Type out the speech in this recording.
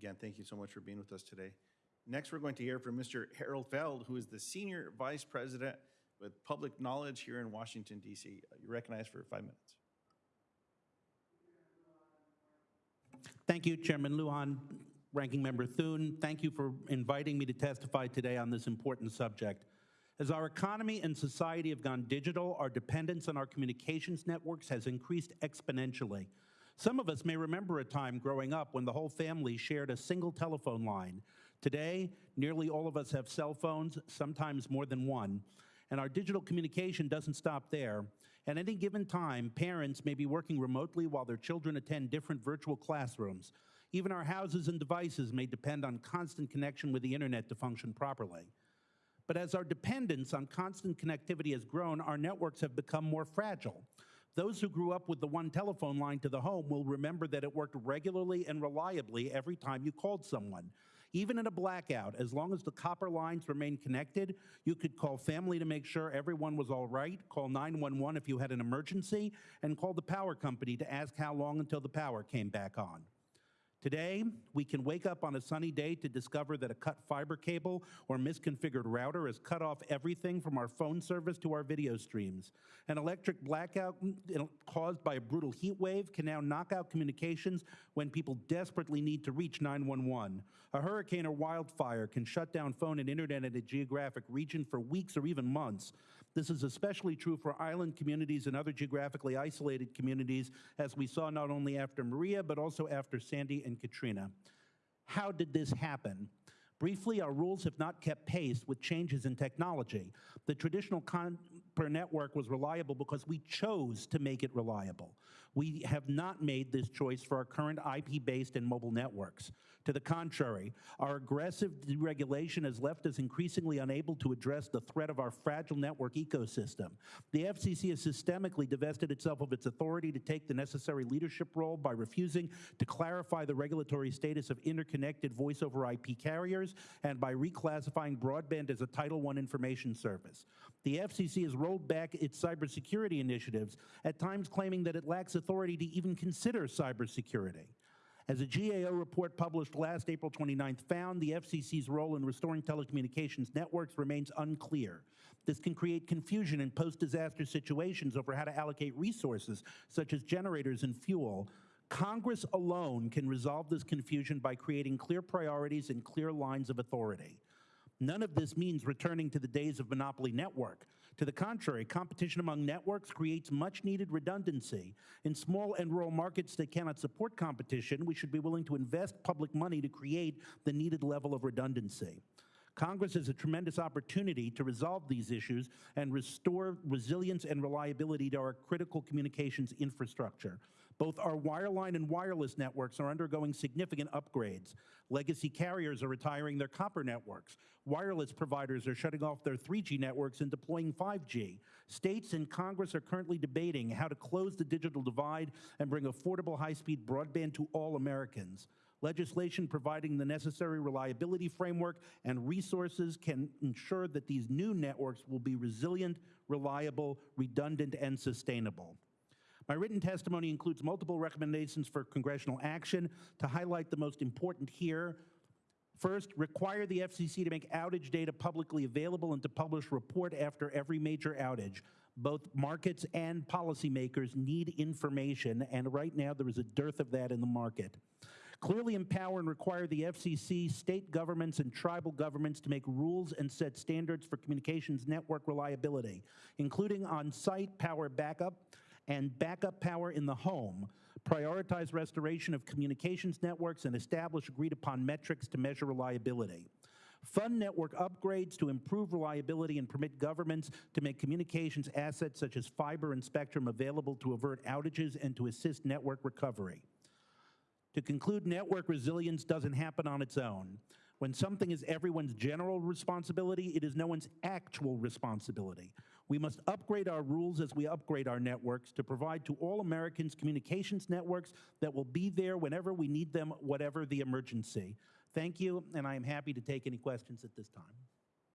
Again, thank you so much for being with us today. Next, we're going to hear from Mr. Harold Feld, who is the Senior Vice President with Public Knowledge here in Washington DC. You're recognized for five minutes. Thank you, Chairman Lujan, Ranking Member Thune. Thank you for inviting me to testify today on this important subject. As our economy and society have gone digital, our dependence on our communications networks has increased exponentially. Some of us may remember a time growing up when the whole family shared a single telephone line. Today, nearly all of us have cell phones, sometimes more than one. And our digital communication doesn't stop there. At any given time, parents may be working remotely while their children attend different virtual classrooms. Even our houses and devices may depend on constant connection with the internet to function properly. But as our dependence on constant connectivity has grown, our networks have become more fragile. Those who grew up with the one telephone line to the home will remember that it worked regularly and reliably every time you called someone. Even in a blackout, as long as the copper lines remained connected, you could call family to make sure everyone was all right, call 911 if you had an emergency, and call the power company to ask how long until the power came back on. Today, we can wake up on a sunny day to discover that a cut fiber cable or misconfigured router has cut off everything from our phone service to our video streams. An electric blackout mm, caused by a brutal heat wave can now knock out communications when people desperately need to reach 911. A hurricane or wildfire can shut down phone and internet in a geographic region for weeks or even months. This is especially true for island communities and other geographically isolated communities, as we saw not only after Maria, but also after Sandy and Katrina. How did this happen? Briefly, our rules have not kept pace with changes in technology. The traditional copper network was reliable because we chose to make it reliable. We have not made this choice for our current IP-based and mobile networks. To the contrary, our aggressive deregulation has left us increasingly unable to address the threat of our fragile network ecosystem. The FCC has systemically divested itself of its authority to take the necessary leadership role by refusing to clarify the regulatory status of interconnected voice over IP carriers and by reclassifying broadband as a Title I information service. The FCC has rolled back its cybersecurity initiatives, at times claiming that it lacks authority to even consider cybersecurity. As a GAO report published last April 29th found, the FCC's role in restoring telecommunications networks remains unclear. This can create confusion in post-disaster situations over how to allocate resources, such as generators and fuel, Congress alone can resolve this confusion by creating clear priorities and clear lines of authority. None of this means returning to the days of monopoly network. To the contrary, competition among networks creates much needed redundancy. In small and rural markets that cannot support competition, we should be willing to invest public money to create the needed level of redundancy. Congress has a tremendous opportunity to resolve these issues and restore resilience and reliability to our critical communications infrastructure. Both our wireline and wireless networks are undergoing significant upgrades. Legacy carriers are retiring their copper networks. Wireless providers are shutting off their 3G networks and deploying 5G. States and Congress are currently debating how to close the digital divide and bring affordable high-speed broadband to all Americans. Legislation providing the necessary reliability framework and resources can ensure that these new networks will be resilient, reliable, redundant, and sustainable. My written testimony includes multiple recommendations for congressional action. To highlight the most important here, First, require the FCC to make outage data publicly available and to publish report after every major outage. Both markets and policymakers need information, and right now there is a dearth of that in the market. Clearly empower and require the FCC, state governments, and tribal governments to make rules and set standards for communications network reliability, including on-site power backup, and backup power in the home, prioritize restoration of communications networks, and establish agreed upon metrics to measure reliability. Fund network upgrades to improve reliability and permit governments to make communications assets such as fiber and spectrum available to avert outages and to assist network recovery. To conclude, network resilience doesn't happen on its own. When something is everyone's general responsibility, it is no one's actual responsibility. We must upgrade our rules as we upgrade our networks to provide to all Americans communications networks that will be there whenever we need them, whatever the emergency. Thank you, and I am happy to take any questions at this time.